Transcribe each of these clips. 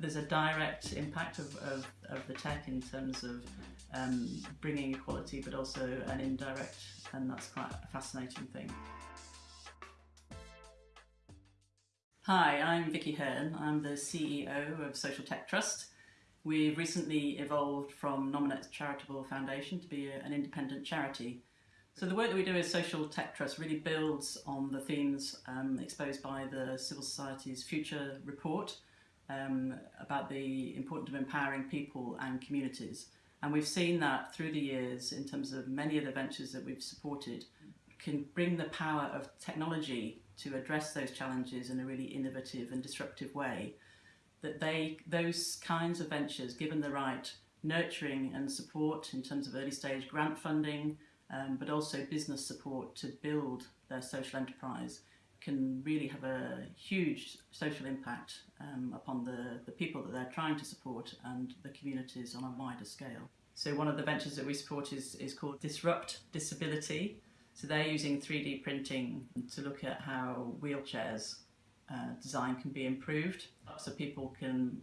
there's a direct impact of, of, of the tech in terms of um, bringing equality, but also an indirect, and that's quite a fascinating thing. Hi, I'm Vicky Hearn. I'm the CEO of Social Tech Trust. We've recently evolved from Nominet Charitable Foundation to be a, an independent charity. So the work that we do as Social Tech Trust really builds on the themes um, exposed by the Civil Society's Future Report um, about the importance of empowering people and communities. And we've seen that through the years in terms of many of the ventures that we've supported can bring the power of technology to address those challenges in a really innovative and disruptive way, that they those kinds of ventures, given the right nurturing and support in terms of early stage grant funding, um, but also business support to build their social enterprise, can really have a huge social impact um, upon the, the people that they're trying to support and the communities on a wider scale. So one of the ventures that we support is, is called Disrupt Disability, so they're using 3D printing to look at how wheelchairs uh, design can be improved so people can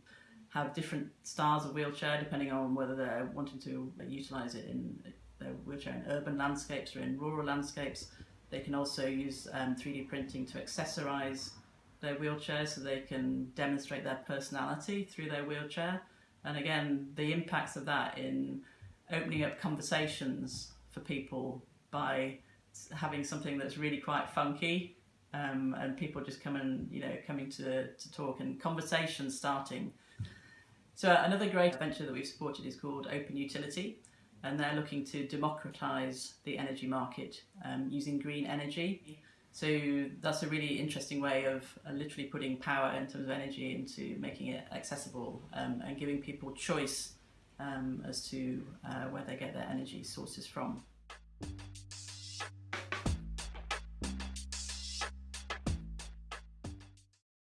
have different styles of wheelchair depending on whether they're wanting to utilise it in their wheelchair in urban landscapes or in rural landscapes. They can also use um, 3D printing to accessorise their wheelchair so they can demonstrate their personality through their wheelchair. And again, the impacts of that in opening up conversations for people by having something that's really quite funky um, and people just come and you know coming to, to talk and conversations starting. So another great venture that we've supported is called Open Utility and they're looking to democratise the energy market um, using green energy. So that's a really interesting way of uh, literally putting power in terms of energy into making it accessible um, and giving people choice um, as to uh, where they get their energy sources from.